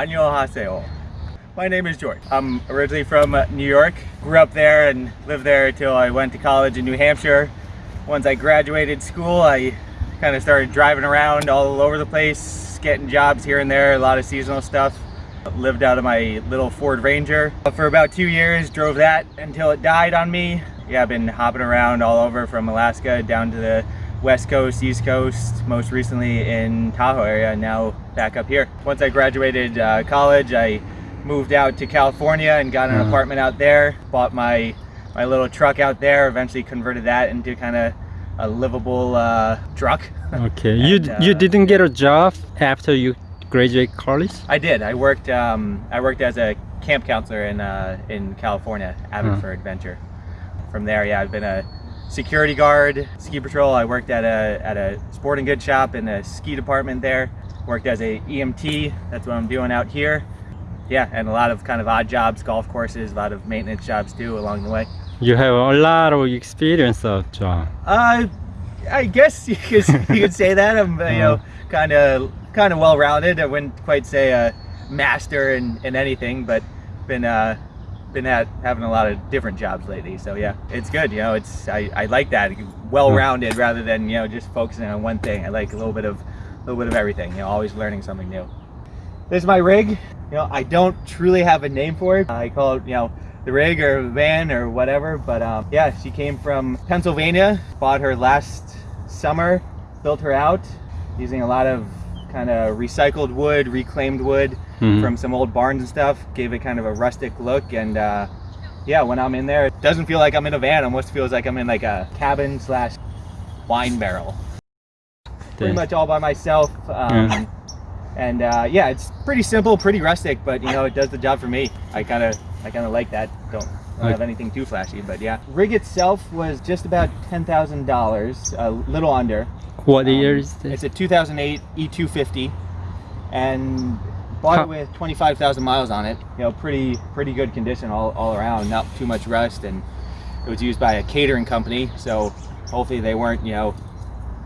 Annyeonghaseyo. My name is George. I'm originally from uh, New York. Grew up there and lived there until I went to college in New Hampshire. Once I graduated school, I kind of started driving around all over the place, getting jobs here and there, a lot of seasonal stuff. Lived out of my little Ford Ranger for about two years, drove that until it died on me. Yeah, I've been hopping around all over from Alaska down to the West Coast, East Coast, most recently in Tahoe area, now back up here. Once I graduated uh, college, I moved out to California and got an Uh-huh. apartment out there, bought my, my little truck out there, eventually converted that into kind of a livable uh, truck. Okay. You And, uh, you didn't get a job after you graduate college? I did. I worked. Um, I worked as a camp counselor in uh, in California, Abbotsford Adventure. From there, yeah, I've been a security guard, ski patrol. I worked at a at a sporting goods shop in the ski department there. Worked as a EMT. That's what I'm doing out here. Yeah, and a lot of kind of odd jobs, golf courses, a lot of maintenance jobs too along the way. You have a lot of experience of job. Uh, I guess you could, you could say that. I'm, you know, kind of kind of well rounded. I wouldn't quite say a master in, in anything, but been uh, been at having a lot of different jobs lately. So yeah, it's good. You know, it's I, I like that well rounded rather than you know just focusing on one thing. I like a little bit of a little bit of everything. You know, always learning something new. This is my rig. You know, I don't truly have a name for it. I call it, you know, the rig or van or whatever. But um, yeah, she came from Pennsylvania. Bought her last summer. Built her out using a lot of kind of recycled wood, reclaimed wood Mhm. from some old barns and stuff. Gave it kind of a rustic look. And uh, yeah, when I'm in there, it doesn't feel like I'm in a van. It almost feels like I'm in like a cabin slash wine barrel pretty much all by myself. Um, Yeah. And uh, yeah, it's pretty simple, pretty rustic, but you know, it does the job for me. I kind of, I kind of like that. Don't, don't have anything too flashy, but yeah. Rig itself was just about ten thousand dollars, a little under. What Um, year is It's a 2008 E250, and bought How- it with 25,000 miles on it. You know, pretty pretty good condition all, all around. Not too much rust, and it was used by a catering company, so hopefully they weren't you know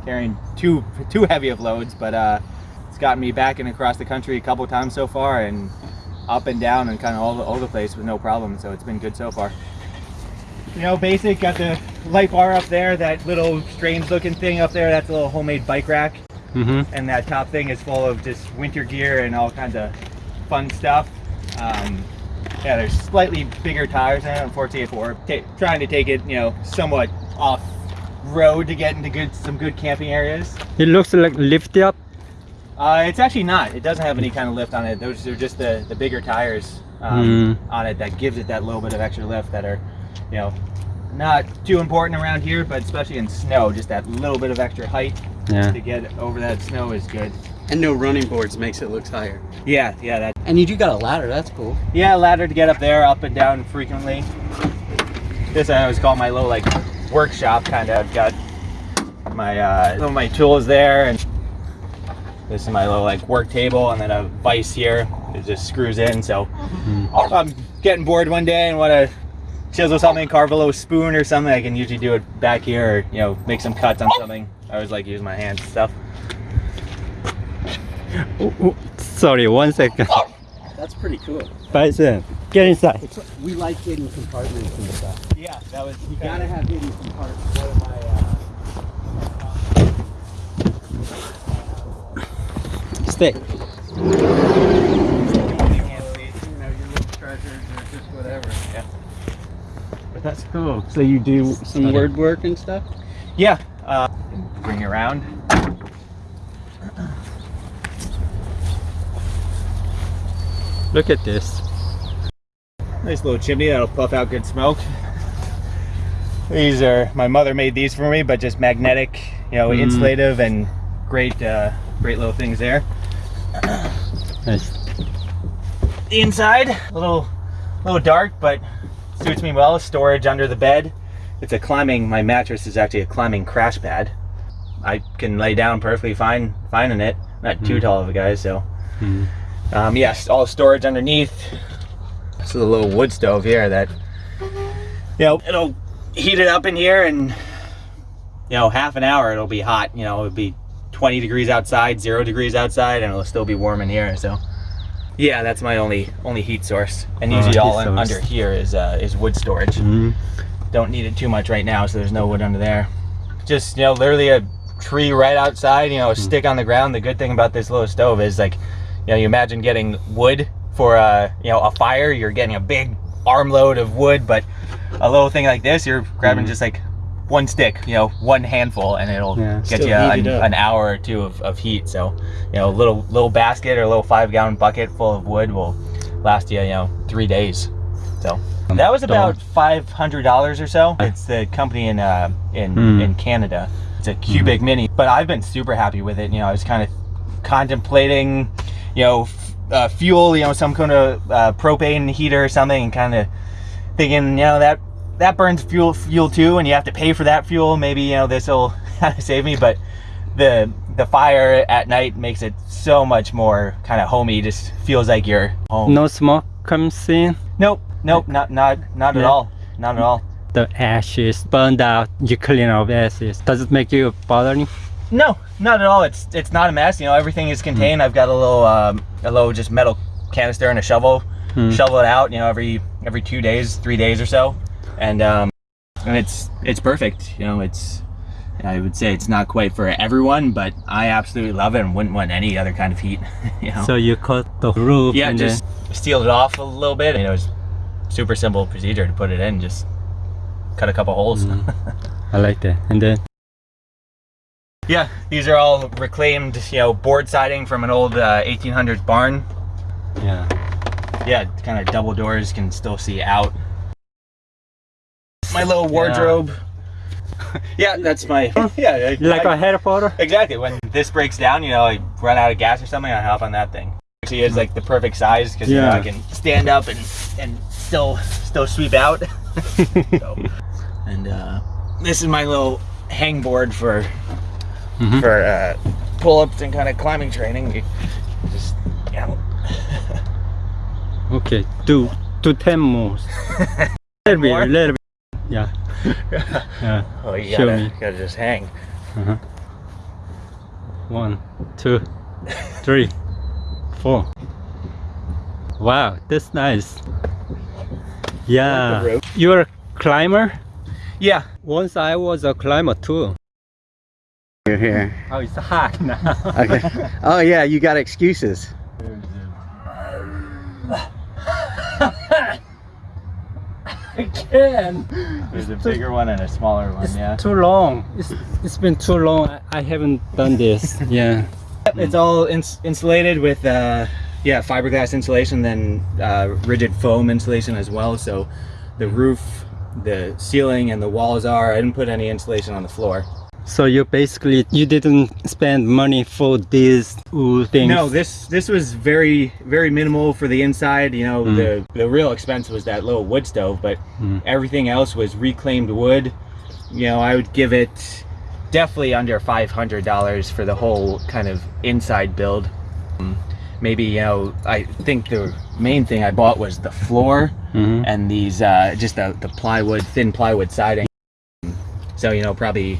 carrying too too heavy of loads. But uh, it's gotten me back and across the country a couple times so far, and up and down and kind of all, all the place with no problem. So it's been good so far. You know, basic, got the light bar up there, that little strange looking thing up there, that's a little homemade bike rack. Mhm. And that top thing is full of just winter gear and all kinds of fun stuff. Um, yeah, there's slightly bigger tires in it, unfortunately for ta- trying to take it, you know, somewhat off road to get into good some good camping areas. It looks like lifted up. Uh, it's actually not. It doesn't have any kind of lift on it. Those are just the, the bigger tires um, Mm. on it that gives it that little bit of extra lift that are, you know, not too important around here, but especially in snow, just that little bit of extra height Yeah. to get over that snow is good. And no running boards makes it look higher. Yeah, yeah, that. And you do got a ladder, that's cool. Yeah, a ladder to get up there, up and down frequently. This I always call my little like workshop kind of. I've got my uh, some of my tools there, and this is my little like work table, and then a vise here. It just screws in. So if I'm getting bored one day and want to chisel something, carve a little spoon or something, I can usually do it back here, or you know, make some cuts on something. I always like use my hands and stuff. Oh, oh, Sorry, one second. That's pretty cool. Bison, get inside. It's, we like hidden compartments and stuff. Yeah, that was. You gotta have hidden compartments. one of my. Uh, Stay. You know, your little treasures or just whatever. Yeah. But that's cool. So you do some word work and stuff? Yeah. Uh, bring it around. Look at this. Nice little chimney that'll puff out good smoke. These are my mother made these for me, but just magnetic, you know, Mm. insulative and great, uh, great little things there. Nice. The inside, a little, little dark, but suits me well. Storage under the bed. It's a climbing. My mattress is actually a climbing crash pad. I can lay down perfectly fine, fine in it. Not too Mm. tall of a guy, so. Mm. Um, yes, all storage underneath. This is a little wood stove here that, you know, it'll heat it up in here and, you know, half an hour it'll be hot. You know, it'll be 20 degrees outside, zero degrees outside, and it'll still be warm in here. So, Yeah, that's my only only heat source. And usually all un- under here is uh, is wood storage. Mm. Don't need it too much right now, so there's no wood under there. Just you know, literally a tree right outside. You know, a stick on the ground. The good thing about this little stove is like, you know, you imagine getting wood for a you know a fire. You're getting a big armload of wood, but a little thing like this, you're grabbing Mhm. just like one stick, you know, one handful, and it'll Yeah. get you an, an hour or two of, of heat. So, you know, a little little basket or a little five gallon bucket full of wood will last you, you know, three days. So that was about five hundred dollars or so. It's the company in uh, in Mm. in Canada. It's a cubic mini, but I've been super happy with it. You know, I was kind of contemplating, you know, f- uh, fuel, you know, some kind of uh, propane heater or something, and kind of thinking, you know, that that burns fuel fuel too, and you have to pay for that fuel. Maybe you know this will save me, but the the fire at night makes it so much more kind of homey. Just feels like you're home. No smoke comes in. Nope, nope, not not not at all, not at all. The ashes burned out. You clean up ashes. Does it make you bothering? No, not at all. It's it's not a mess. You know, everything is contained. I've got a little um, a little just metal canister and a shovel. Hmm. Shovel it out. You know, every every two days, three days or so, and um, and it's it's perfect. You know, it's I would say it's not quite for everyone, but I absolutely love it and wouldn't want any other kind of heat. you know. So you cut the roof yeah, and just sealed it off a little bit. You know, it's super simple procedure to put it in. Just cut a couple holes. then I like that. And then Yeah, these are all reclaimed, you know, board siding from an old uh, 1800s barn. yeah. Yeah, kind of double doors can still see out. My little wardrobe. Yeah, that's my. Yeah, like I- a Harry Potter? exactly. When this breaks down, you know, I run out of gas or something, I hop on that thing. Actually, it's like the perfect size because you know I can stand up and and still still sweep out. so, and uh, this is my little hang board for Mhm. for uh, pull-ups and kind of climbing training. You just you know. Okay, do do ten more. little bit, little bit. Yeah. Yeah. oh, you Show gotta, me. gotta just hang. Uh-huh. One, two, three, four. Wow, that's nice. Yeah. rope. You're a climber? Yeah. Once I was a climber too. You're here. Oh, it's hot now. Okay. Oh yeah, you got excuses. Can. There's a bigger one and a smaller one. It's Yeah. too long. It's it's been too long. I, I haven't done this. Yeah. It's all ins- insulated with uh, yeah fiberglass insulation, then uh, rigid foam insulation as well. So the roof, the ceiling, and the walls are. I didn't put any insulation on the floor. So you basically you didn't spend money for these things. No, this this was very very minimal for the inside. You know, Mm. the the real expense was that little wood stove, but Mm. everything else was reclaimed wood. You know, I would give it definitely under five hundred dollars for the whole kind of inside build. Um, Maybe you know, I think the main thing I bought was the floor Mhm. and these uh, just the the plywood, thin plywood siding. So you know, probably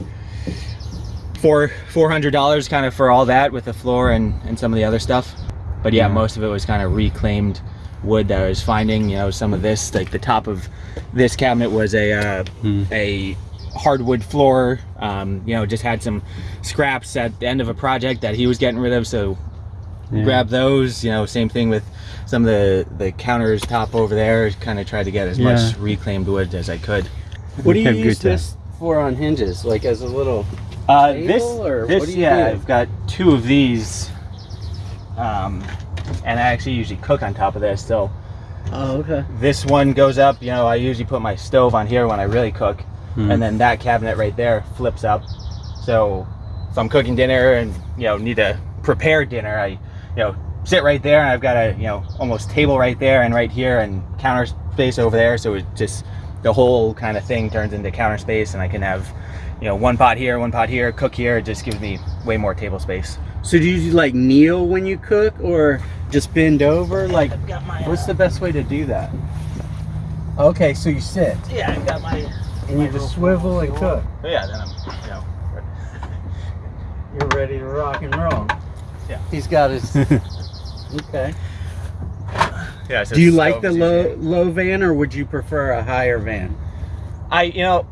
four four hundred dollars kind of for all that with the floor and and some of the other stuff. But yeah, Yeah. most of it was kind of reclaimed wood that I was finding. You know, some of this like the top of this cabinet was a uh, Mm. a hardwood floor. Um, you know, just had some scraps at the end of a project that he was getting rid of, so Yeah. grab those. You know, same thing with some of the the counters top over there. Kind of tried to get as much reclaimed wood as I could. What do you use this for on hinges? Like as a little Uh, this, or this, what do you yeah, do? I've got two of these, um, and I actually usually cook on top of this. So Oh, okay. this one goes up. You know, I usually put my stove on here when I really cook, Mm. and then that cabinet right there flips up. So if I'm cooking dinner and you know need to prepare dinner, I, you know, sit right there, and I've got a you know almost table right there and right here, and counter space over there. So it just the whole kind of thing turns into counter space, and I can have you know one pot here, one pot here, cook here. It just gives me way more table space. So do you like kneel when you cook or just bend over? Like I've my what's uh, the best way to do that? Okay, so you sit yeah, I've got my and you just swivel and cook. yeah. Then I'm you know You're ready to rock and roll. Yeah. He's got his Okay. Yeah. Do you like the easy. low low van or would you prefer a higher van? I you know,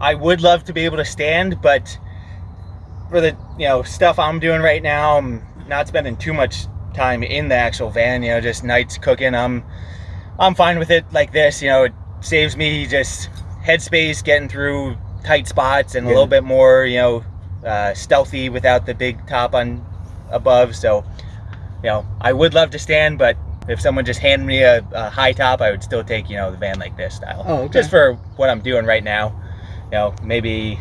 I would love to be able to stand, but for the you know stuff I'm doing right now, I'm not spending too much time in the actual van. You know, just nights cooking. I'm I'm fine with it like this. You know, it saves me just headspace getting through tight spots and a little bit more you know uh, stealthy without the big top on above. So you know, I would love to stand, but if someone just handed me a, a high top, I would still take you know the van like this style. Oh, okay. Just for what I'm doing right now. You know, maybe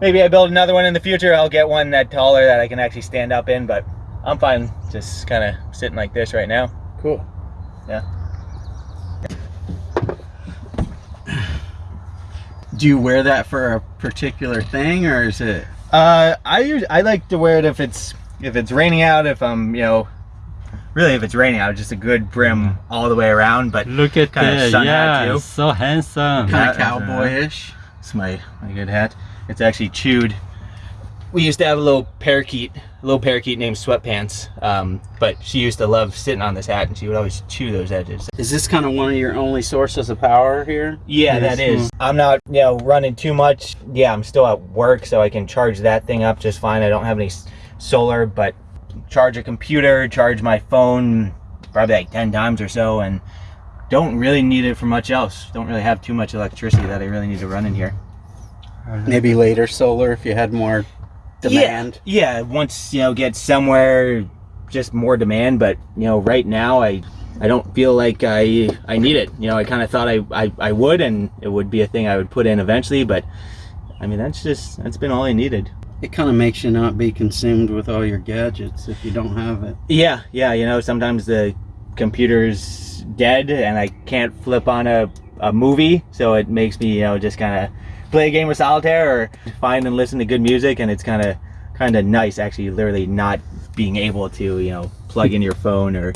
maybe I build another one in the future. I'll get one that taller that I can actually stand up in, but I'm fine just kind of sitting like this right now. Cool. Yeah. Do you wear that for a particular thing or is it Uh, I I like to wear it if it's if it's raining out. If I'm you know, really if it's raining out, just a good brim all the way around. But Look at Kinda that. sun hat, Yeah, too. so handsome. kind of cowboyish? it's my my good hat. It's actually chewed. We used to have a little parakeet, a little parakeet named Sweatpants. Um, but she used to love sitting on this hat, and she would always chew those edges. Is this kind of one of your only sources of power here? Yeah, Yes. that is. I'm not, you know, running too much. Yeah, I'm still at work, so I can charge that thing up just fine. I don't have any solar, but charge a computer, charge my phone probably like 10 times or so, and don't really need it for much else. Don't really have too much electricity that I really need to run in here. Maybe later solar if you had more demand. Yeah, yeah once, you know, get somewhere, just more demand, but, you know, right now I. I don't feel like I I need it. You know, I kind of thought I, I, I would, and it would be a thing I would put in eventually. But I mean, that's just that's been all I needed. It kind of makes you not be consumed with all your gadgets if you don't have it. Yeah, yeah. You know, sometimes the computer's dead and I can't flip on a, a movie, so it makes me, you know, just kind of play a game of solitaire or find and listen to good music, and it's kind of kind of nice actually, literally not being able to, you know, plug in your phone or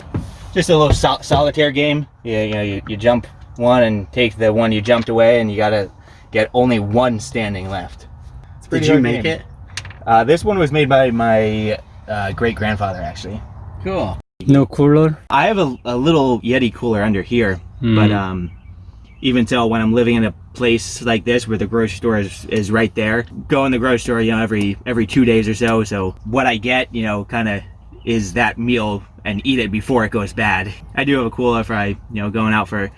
just a little sol- solitaire game. Yeah, you know, you, you jump one and take the one you jumped away, and you gotta get only one standing left. Did you make game. it? Uh, this one was made by my uh, great grandfather actually. Cool. No cooler. I have a, a little Yeti cooler under here, but Mm. um, even so, when I'm living in a place like this where the grocery store is, is right there, go in the grocery store, you know, every every two days or so. So what I get, you know, kind of is that meal and eat it before it goes bad. I do have a cooler for I, you know, going out for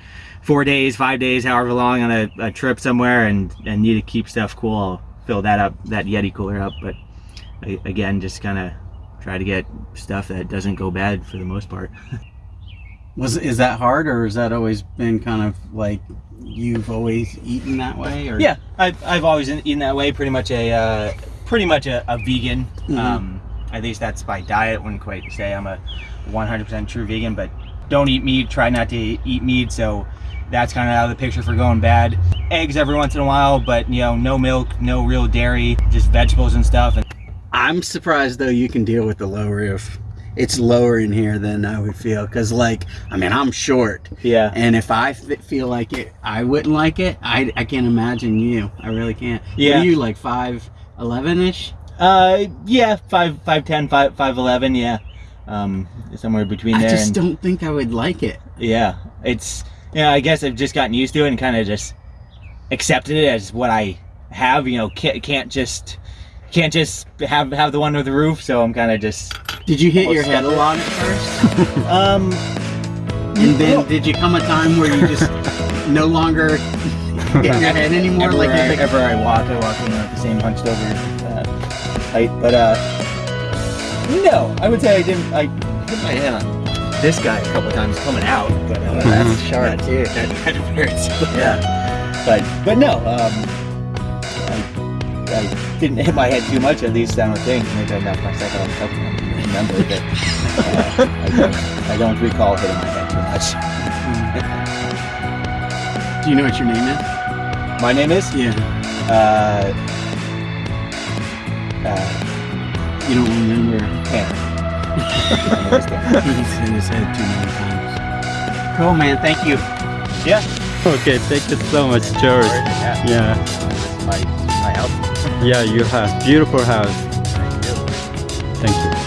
four days, five days, however long on a, a trip somewhere, and and need to keep stuff cool. I'll fill that up, that Yeti cooler up. But I, again, just kind of try to get stuff that doesn't go bad for the most part. Was is that hard or has that always been kind of like you've always eaten that way or Yeah, I've, I've always eaten that way. Pretty much a uh, pretty much a, a vegan. Mhm. Um, at least that's by diet. Wouldn't quite say I'm a 100% true vegan, but don't eat meat. Try not to eat meat. So that's kind of out of the picture for going bad. Eggs every once in a while, but you know, no milk, no real dairy, just vegetables and stuff. I'm surprised though you can deal with the low roof. It's lower in here than I would feel because like I mean I'm short yeah, and if I f- feel like it I wouldn't like it I, I can't imagine you I really can't What Yeah. are you like five eleven ish uh, yeah, five, five, ten, five, five, eleven, yeah, um, somewhere between I there. just and- don't think I would like it Yeah, it's yeah. I guess I've just gotten used to it and kind of just accepted it as what I have. You know, can't can't just can't just have have the one with the roof. So I'm kind of just did you hit your head a lot at first um and then did you come a time where you just no longer hit your head anymore everywhere, like I, you think- everywhere I walk, I walk in know, the same hunched over uh, height. But uh, no, I would say I didn't. I hit my head on this guy a couple times coming out, but uh, that's sharp too that kind of hurts. Yeah. But but no, um, I, I didn't hit my head too much. At least I don't think. Maybe I knocked myself out on something. I don't remember, but uh, I, don't, I don't recall hitting my head too much. do you know what your name is My name is yeah uh, uh, you don't remember Tanner. He's in his head too many times. Cool, man. Thank you. yeah. Okay, thank you so much, George. Yeah. Yeah, My my house. yeah, you have beautiful house. Thank you. Thank you.